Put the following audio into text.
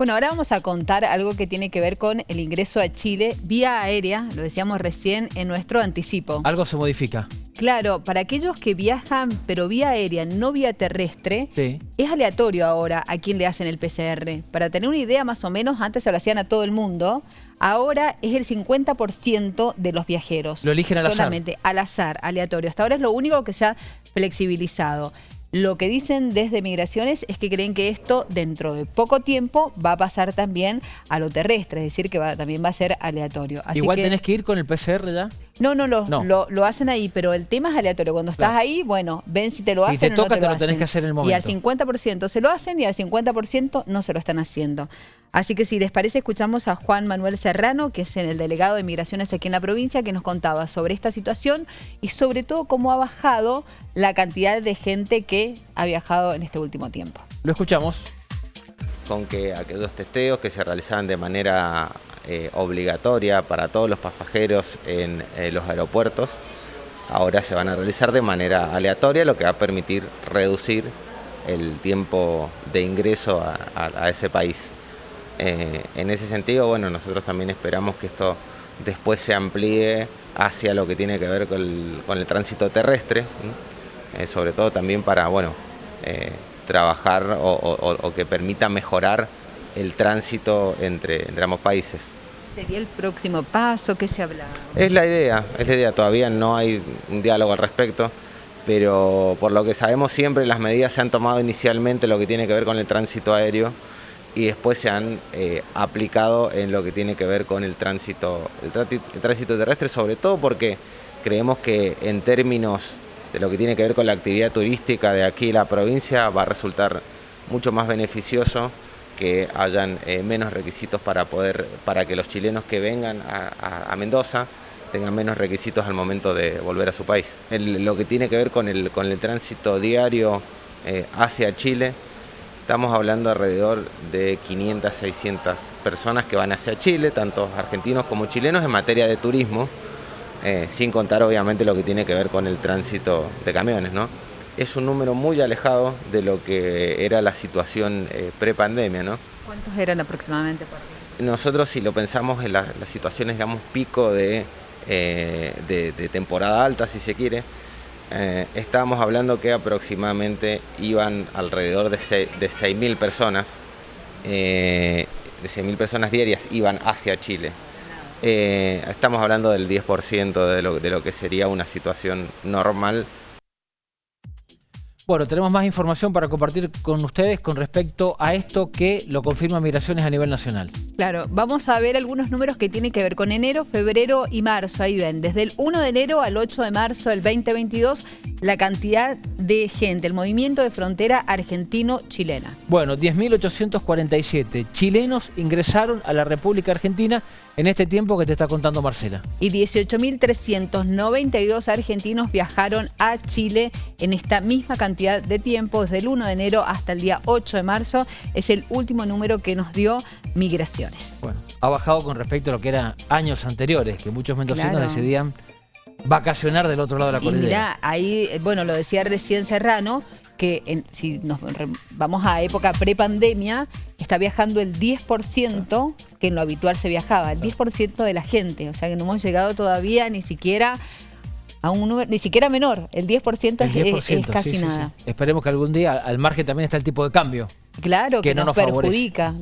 Bueno, ahora vamos a contar algo que tiene que ver con el ingreso a Chile vía aérea, lo decíamos recién en nuestro anticipo. Algo se modifica. Claro, para aquellos que viajan pero vía aérea, no vía terrestre, Sí. es aleatorio ahora a quién le hacen el PCR. Para tener una idea más o menos, antes se lo hacían a todo el mundo, ahora es el 50% de los viajeros. Lo eligen al azar. Solamente al azar, aleatorio. Hasta ahora es lo único que se ha flexibilizado. Lo que dicen desde Migraciones es que creen que esto dentro de poco tiempo va a pasar también a lo terrestre, es decir, que va- también va a ser aleatorio. Así Igual que- tenés que ir con el PCR ya. no, no, lo, No. Lo, lo hacen ahí, pero el tema es aleatorio. Cuando estás Claro. ahí, bueno, ven si te lo Si hacen te o no toca, te te lo lo tenés que hacer en el Y al momento. 50% se lo hacen y al 50% no se lo están haciendo. Así que si les parece, escuchamos a Juan Manuel Serrano, que es el delegado de Migraciones aquí en la provincia, que nos contaba sobre esta situación y sobre todo cómo ha bajado la cantidad de gente que ha viajado en este último tiempo. Lo escuchamos. con que aquellos testeos que se realizaban de manera eh, obligatoria para todos los pasajeros en eh, los aeropuertos, ahora se van a realizar de manera aleatoria, lo que va a permitir reducir el tiempo de ingreso a, a- a ese país. Eh, en ese sentido, bueno, nosotros también esperamos que esto después se amplíe hacia lo que tiene que ver con el, con el tránsito terrestre. Eh, sobre todo también para, bueno, eh, trabajar o, o- o- o que permita mejorar el tránsito entre, entre ambos países. ¿Sería el próximo paso? ¿Qué se habla? Es la idea, es la idea, todavía no hay un diálogo al respecto, pero por lo que sabemos siempre las medidas se han tomado inicialmente lo que tiene que ver con el tránsito aéreo y después se han eh, aplicado en lo que tiene que ver con el tránsito, el, tránsito terrestre, sobre todo porque creemos que en términos de lo que tiene que ver con la actividad turística de aquí la provincia va a resultar mucho más beneficioso que hayan eh, menos requisitos para poder para que los chilenos que vengan a Mendoza tengan menos requisitos al momento de volver a su país. El- lo que tiene que ver con el, con el tránsito diario eh, hacia Chile, estamos hablando alrededor de 500, 600 personas que van hacia Chile, tanto argentinos como chilenos, en materia de turismo, eh, sin contar obviamente lo que tiene que ver con el tránsito de camiones, ¿no? Es un número muy alejado de lo que era la situación eh, prepandemia, ¿no? ¿Cuántos eran aproximadamente? por? Nosotros si lo pensamos en la- las situaciones, digamos, pico de, eh, de- de temporada alta, si se quiere, eh, estábamos hablando que aproximadamente iban alrededor de, se- de 6.000 personas, eh, de 6.000 personas diarias iban hacia Chile. Eh, estamos hablando del 10% de lo, de lo que sería una situación normal Bueno, tenemos más información para compartir con ustedes con respecto a esto que lo confirma Migraciones a nivel nacional. Claro, vamos a ver algunos números que tienen que ver con enero, febrero y marzo. Ahí ven, desde el 1 de enero al 8 de marzo del 2022, la cantidad de gente, el movimiento de frontera argentino-chilena. Bueno, 10.847 chilenos ingresaron a la República Argentina en este tiempo que te está contando Marcela. Y 18.392 argentinos viajaron a Chile en esta misma cantidad de tiempo, desde el 1 de enero hasta el día 8 de marzo. Es el último número que nos dio Migraciones. Bueno, ha bajado con respecto a lo que eran años anteriores, que muchos mendocinos Claro. decidían vacacionar del otro lado de la cordillera. mirá, ahí, eh, bueno, lo decía recién Serrano, que en- si nos vamos a época prepandemia, está viajando el 10% que en lo habitual se viajaba, el 10% de la gente. O sea que no hemos llegado todavía ni siquiera a un número, ni siquiera menor. El 10%, El es- es- 10%, es, casi sí, sí, sí. nada. Esperemos que algún día al margen también está el tipo de cambio. Claro, que, Que no nos, nos favorece. perjudica.